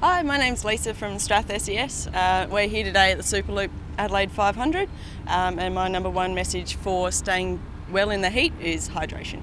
Hi, my name's Lisa from Strath SES. Uh, we're here today at the Superloop Adelaide 500 um, and my number one message for staying well in the heat is hydration.